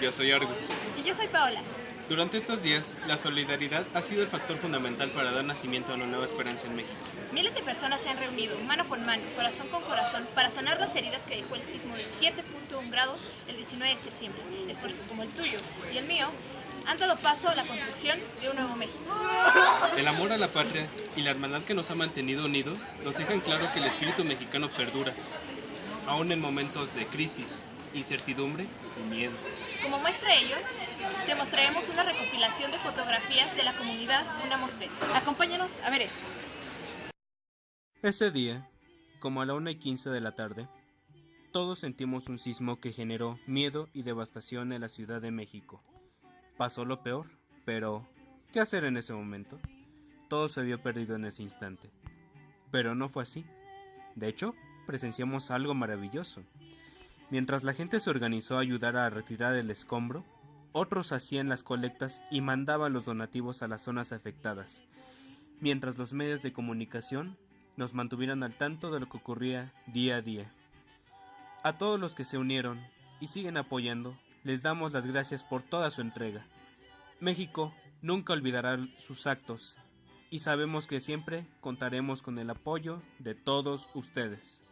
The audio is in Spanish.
Yo soy Argus. Y yo soy Paola. Durante estos días, la solidaridad ha sido el factor fundamental para dar nacimiento a una nueva esperanza en México. Miles de personas se han reunido, mano con mano, corazón con corazón, para sanar las heridas que dejó el sismo de 7.1 grados el 19 de septiembre. Esfuerzos como el tuyo y el mío han dado paso a la construcción de un nuevo México. El amor a la patria y la hermandad que nos ha mantenido unidos nos dejan claro que el espíritu mexicano perdura, aún en momentos de crisis, incertidumbre y miedo. Como muestra ello, te mostraremos una recopilación de fotografías de la comunidad Unamos Pet. Acompáñanos a ver esto. Ese día, como a la 1 y 15 de la tarde, todos sentimos un sismo que generó miedo y devastación en la Ciudad de México. Pasó lo peor, pero ¿qué hacer en ese momento? Todo se vio perdido en ese instante. Pero no fue así. De hecho, presenciamos algo maravilloso. Mientras la gente se organizó a ayudar a retirar el escombro, otros hacían las colectas y mandaban los donativos a las zonas afectadas, mientras los medios de comunicación nos mantuvieron al tanto de lo que ocurría día a día. A todos los que se unieron y siguen apoyando, les damos las gracias por toda su entrega. México nunca olvidará sus actos y sabemos que siempre contaremos con el apoyo de todos ustedes.